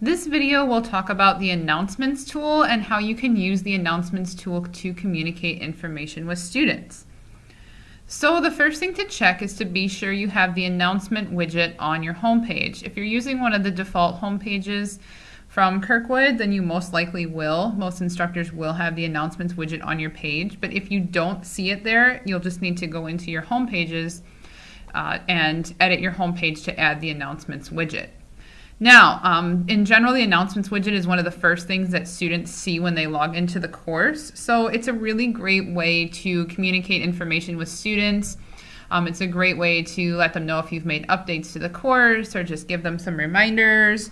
This video will talk about the announcements tool and how you can use the announcements tool to communicate information with students. So the first thing to check is to be sure you have the announcement widget on your homepage. If you're using one of the default home pages from Kirkwood, then you most likely will. Most instructors will have the announcements widget on your page, but if you don't see it there, you'll just need to go into your home pages uh, and edit your home page to add the announcements widget. Now, um, in general, the announcements widget is one of the first things that students see when they log into the course. So it's a really great way to communicate information with students. Um, it's a great way to let them know if you've made updates to the course or just give them some reminders.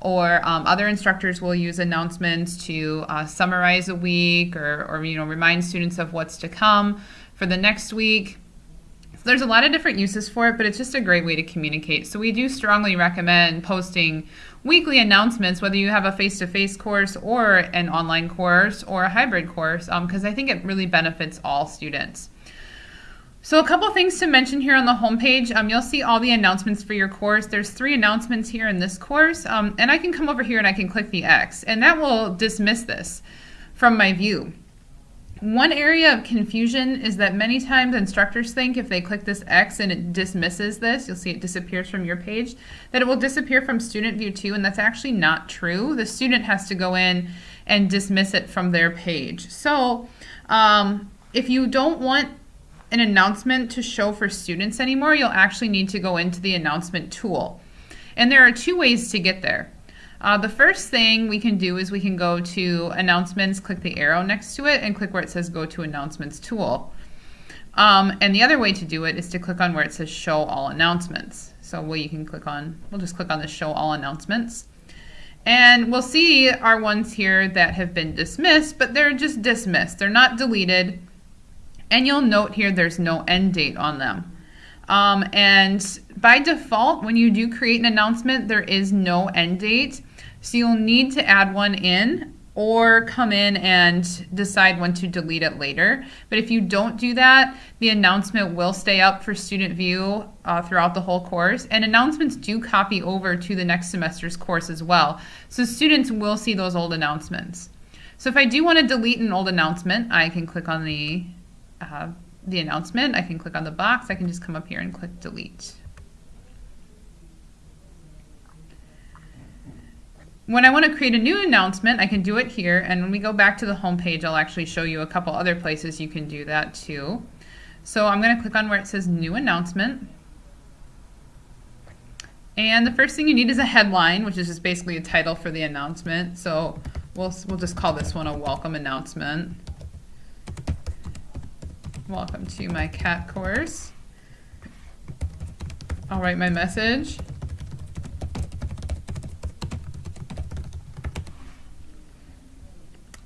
Or um, other instructors will use announcements to uh, summarize a week or, or you know remind students of what's to come for the next week there's a lot of different uses for it, but it's just a great way to communicate. So we do strongly recommend posting weekly announcements, whether you have a face-to-face course or an online course or a hybrid course, because um, I think it really benefits all students. So a couple things to mention here on the homepage. Um, you'll see all the announcements for your course. There's three announcements here in this course, um, and I can come over here and I can click the X, and that will dismiss this from my view. One area of confusion is that many times instructors think if they click this X and it dismisses this, you'll see it disappears from your page, that it will disappear from student view too, and that's actually not true. The student has to go in and dismiss it from their page. So um, if you don't want an announcement to show for students anymore, you'll actually need to go into the announcement tool. And there are two ways to get there. Uh, the first thing we can do is we can go to announcements, click the arrow next to it, and click where it says go to announcements tool. Um, and the other way to do it is to click on where it says show all announcements. So we can click on, we'll just click on the show all announcements. And we'll see our ones here that have been dismissed, but they're just dismissed. They're not deleted. And you'll note here there's no end date on them. Um, and by default, when you do create an announcement, there is no end date. So you'll need to add one in or come in and decide when to delete it later. But if you don't do that, the announcement will stay up for student view uh, throughout the whole course. And announcements do copy over to the next semester's course as well. So students will see those old announcements. So if I do want to delete an old announcement, I can click on the, uh, the announcement. I can click on the box. I can just come up here and click delete. When I want to create a new announcement, I can do it here. And when we go back to the home page, I'll actually show you a couple other places you can do that too. So I'm going to click on where it says new announcement. And the first thing you need is a headline, which is just basically a title for the announcement. So we'll, we'll just call this one a welcome announcement. Welcome to my CAT course. I'll write my message.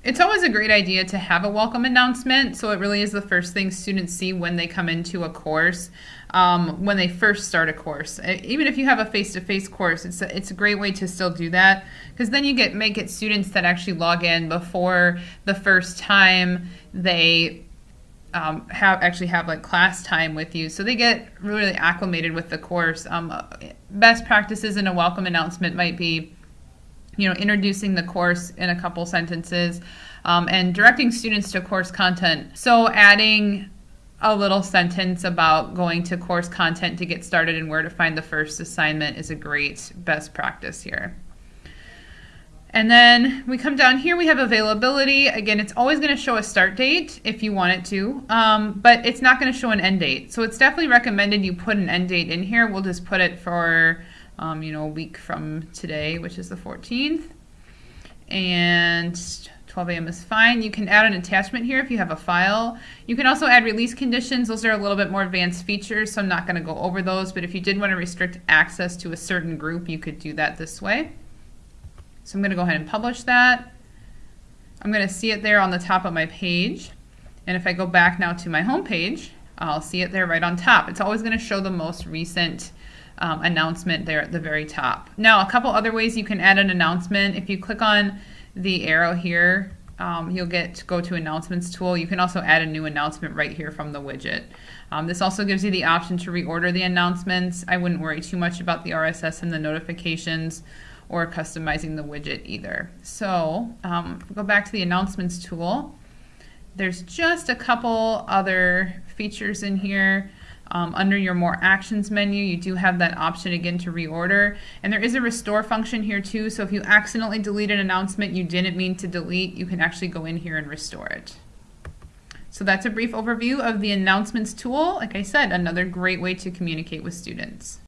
It's always a great idea to have a welcome announcement. So it really is the first thing students see when they come into a course, um, when they first start a course. Even if you have a face-to-face -face course, it's a, it's a great way to still do that because then you get make it students that actually log in before the first time they um, have actually have like class time with you. So they get really acclimated with the course. Um, best practices in a welcome announcement might be you know, introducing the course in a couple sentences, um, and directing students to course content. So adding a little sentence about going to course content to get started and where to find the first assignment is a great best practice here. And then we come down here, we have availability. Again, it's always going to show a start date if you want it to, um, but it's not going to show an end date. So it's definitely recommended you put an end date in here. We'll just put it for um, you know, a week from today, which is the 14th. And 12 a.m. is fine. You can add an attachment here if you have a file. You can also add release conditions. Those are a little bit more advanced features, so I'm not going to go over those. But if you did want to restrict access to a certain group, you could do that this way. So I'm going to go ahead and publish that. I'm going to see it there on the top of my page. And if I go back now to my home page, I'll see it there right on top. It's always going to show the most recent um, announcement there at the very top. Now, a couple other ways you can add an announcement. If you click on the arrow here, um, you'll get to go to announcements tool. You can also add a new announcement right here from the widget. Um, this also gives you the option to reorder the announcements. I wouldn't worry too much about the RSS and the notifications or customizing the widget either. So um, go back to the announcements tool. There's just a couple other features in here. Um, under your more actions menu, you do have that option again to reorder. And there is a restore function here too. So if you accidentally delete an announcement you didn't mean to delete, you can actually go in here and restore it. So that's a brief overview of the announcements tool. Like I said, another great way to communicate with students.